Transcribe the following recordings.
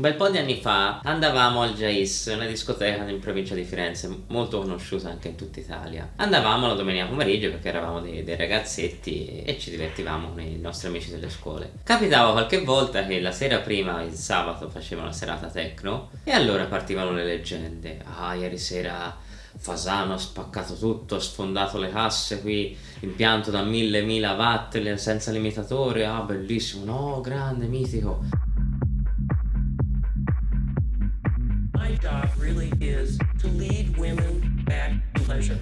Un bel po' di anni fa andavamo al Jais, una discoteca in provincia di Firenze, molto conosciuta anche in tutta Italia. Andavamo la domenica pomeriggio perché eravamo dei, dei ragazzetti e ci divertivamo con i nostri amici delle scuole. Capitava qualche volta che la sera prima, il sabato, facevano una serata techno e allora partivano le leggende. Ah, ieri sera Fasano ha spaccato tutto, ha sfondato le casse qui, impianto da 1000 watt senza limitatore, ah bellissimo, no, grande, mitico.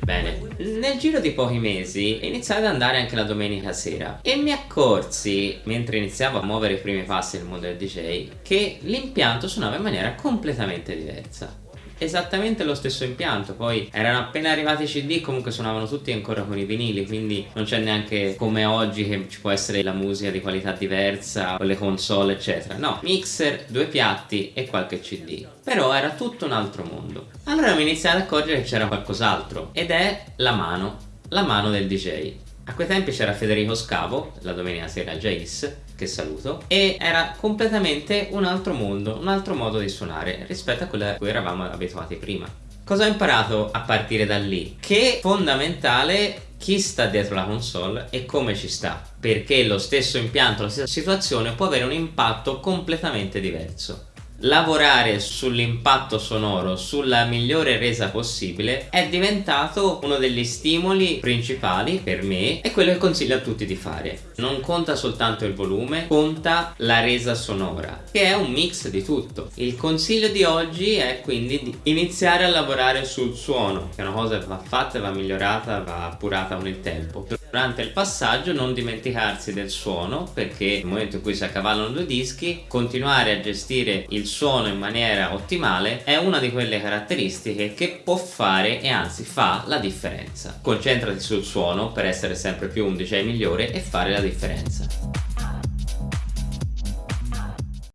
Bene, nel giro di pochi mesi iniziai ad andare anche la domenica sera e mi accorsi, mentre iniziavo a muovere i primi passi nel mondo del DJ, che l'impianto suonava in maniera completamente diversa esattamente lo stesso impianto. Poi erano appena arrivati i cd comunque suonavano tutti ancora con i vinili quindi non c'è neanche come oggi che ci può essere la musica di qualità diversa o le console eccetera. No mixer due piatti e qualche cd però era tutto un altro mondo. Allora mi iniziai ad accorgere che c'era qualcos'altro ed è la mano la mano del DJ a quei tempi c'era Federico Scavo, la domenica sera Jace, che saluto, e era completamente un altro mondo, un altro modo di suonare rispetto a quello a cui eravamo abituati prima. Cosa ho imparato a partire da lì? Che è fondamentale chi sta dietro la console e come ci sta perché lo stesso impianto, la stessa situazione può avere un impatto completamente diverso lavorare sull'impatto sonoro, sulla migliore resa possibile è diventato uno degli stimoli principali per me e quello che consiglio a tutti di fare. Non conta soltanto il volume, conta la resa sonora, che è un mix di tutto. Il consiglio di oggi è quindi di iniziare a lavorare sul suono, che è una cosa che va fatta, va migliorata, va appurata con il tempo. Durante il passaggio non dimenticarsi del suono, perché nel momento in cui si accavallano due dischi, continuare a gestire il suono in maniera ottimale è una di quelle caratteristiche che può fare e anzi fa la differenza. Concentrati sul suono per essere sempre più un DJ migliore e fare la differenza.